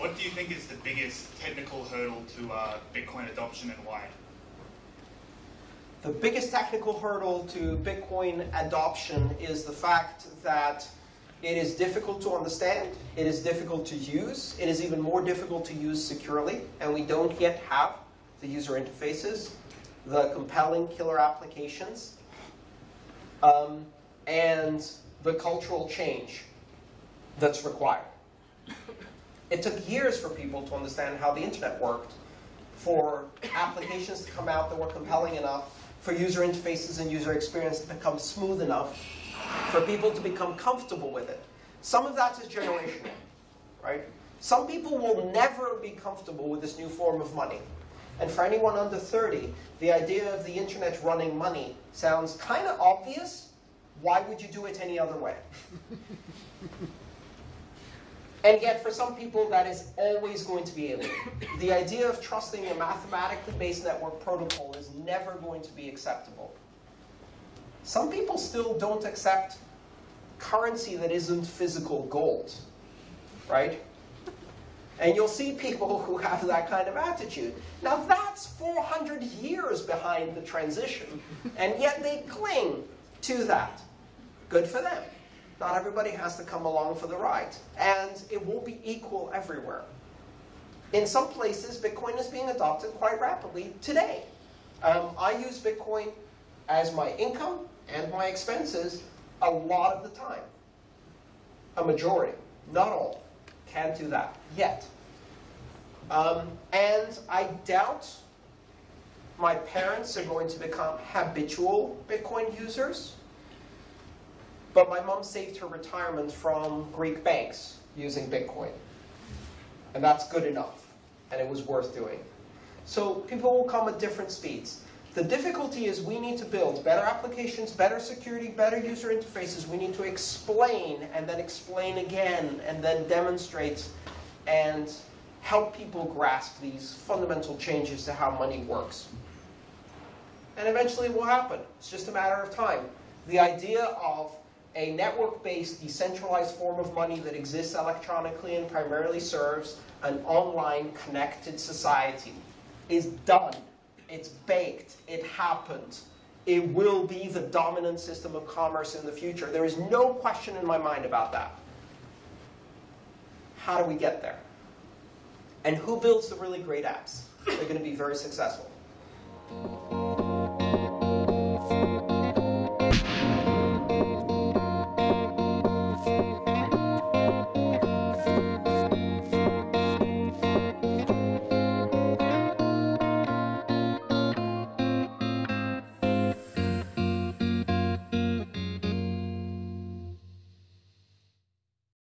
what do you think is the biggest technical hurdle to uh, Bitcoin adoption and why? The biggest technical hurdle to Bitcoin adoption is the fact that it is difficult to understand, it is difficult to use, it is even more difficult to use securely, and we don't yet have the user interfaces, the compelling killer applications, um, and the cultural change that's required. It took years for people to understand how the internet worked, for applications to come out that were compelling enough, for user interfaces and user experience to become smooth enough, for people to become comfortable with it. Some of that is generational, right? Some people will never be comfortable with this new form of money. And for anyone under 30, the idea of the internet running money sounds kind of obvious. Why would you do it any other way? And yet, for some people, that is always going to be alien. The idea of trusting a mathematically based network protocol is never going to be acceptable. Some people still don't accept currency that isn't physical gold, right? And you'll see people who have that kind of attitude. Now, that's 400 years behind the transition, and yet they cling to that. Good for them. Not everybody has to come along for the ride. And it won't be equal everywhere. In some places, Bitcoin is being adopted quite rapidly today. Um, I use Bitcoin as my income and my expenses a lot of the time. A majority, not all, can't do that yet. Um, and I doubt my parents are going to become habitual Bitcoin users. But my mom saved her retirement from Greek banks using Bitcoin. And that's good enough. And it was worth doing. So people will come at different speeds. The difficulty is we need to build better applications, better security, better user interfaces. We need to explain and then explain again and then demonstrate and help people grasp these fundamental changes to how money works. And eventually it will happen. It's just a matter of time. The idea of a network-based decentralized form of money that exists electronically and primarily serves an online connected society is done. It's baked. It happened. It will be the dominant system of commerce in the future. There is no question in my mind about that. How do we get there? And who builds the really great apps? They're going to be very successful.